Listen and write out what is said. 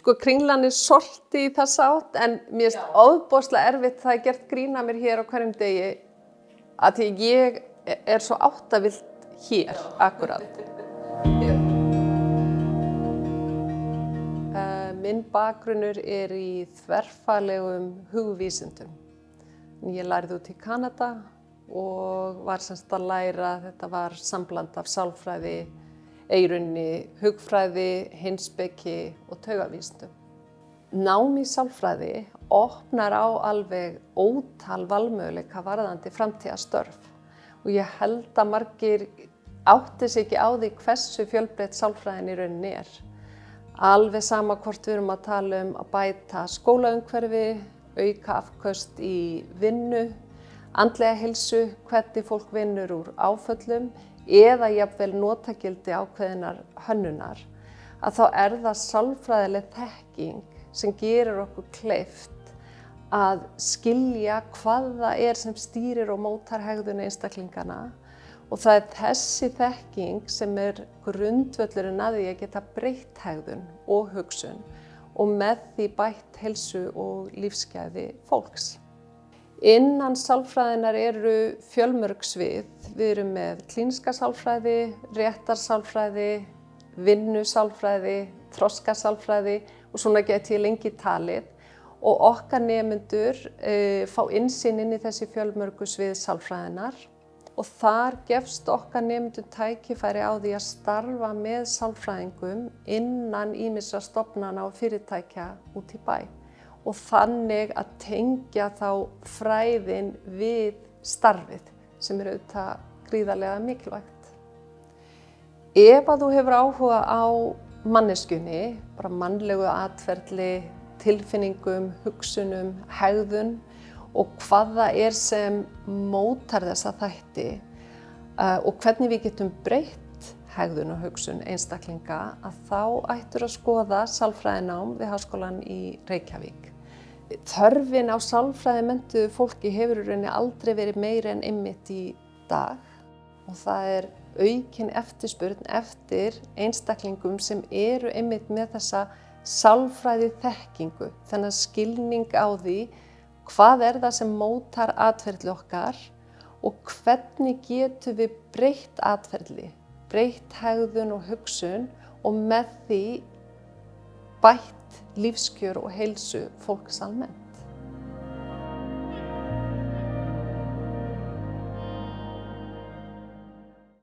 Sko kringlan er solti í þessa átt en mér finnst óbúslega erfitt það er gert grína mér hér á hverjum degi að því ég er svo áttavilt hér akkurat. Uh, minn bakgrunnur er í þverfalegum hugvísindum. Ég lærði út í Kanada og var semst að læra, þetta var sambland af sálfræði, eirunni, hugfræði, hinsbeki og taugavísindum. Nám í sálfræði opnar á alveg ótal valmöguleika varðandi framtíðastörf og ég held að margir átti sig ekki á því hversu fjölbreytt sálfræðin í rauninni er. Alveg sama hvort við erum að tala um að bæta skólaumhverfi, auka afköst í vinnu, andlega hilsu, hvernig fólk vinnur úr áföllum eða jafnvel notakildi ákveðinar hönnunar, að þá er það sálfræðileg þekking sem gerir okkur kleift að skilja hvað það er sem stýrir og mótar hegðun einstaklingana og það er þessi þekking sem er grundvöllurinn að því að geta breytt hegðun og hugsun og með því bætt helsu og lífsgæði fólks. Innan sálfræðinar eru fjölmörg svið. Við erum með klínska sálfræði, réttarsálfræði, vinnusálfræði, þroskasálfræði og svona get ég lengi talið. Og okkar nefnendur e, fá insinn inn í þessi fjölmörgu svið sálfræðinar og þar gefst okkar nefnendur tækifæri á því að starfa með sálfræðingum innan ímisra stopnana og fyrirtækja út í bæ og þannig að tengja þá fræðin við starfið sem er auðvitað gríðarlega mikilvægt. Ef að þú hefur áhuga á manneskunni, bara mannlegu atferðli, tilfinningum, hugsunum, hegðun og hvað það er sem mótar þessa þætti uh, og hvernig við getum breytt hegðun og hugsun einstaklinga að þá ættur að skoða sálfræðinám við Háskólan í Reykjavík. Þörfin á sálfræði mentuðu fólki hefur í rauninni aldrei verið meiri en ymmit í dag og það er aukin eftirspurn eftir einstaklingum sem eru ymmit með þessa sálfræði þekkingu, þennan skilning á því hvað er það sem mótar atferðli okkar og hvernig getum við breytt atferðli, breytt hegðun og hugsun og með því bætt lífskjör og heilsu fólks almennt.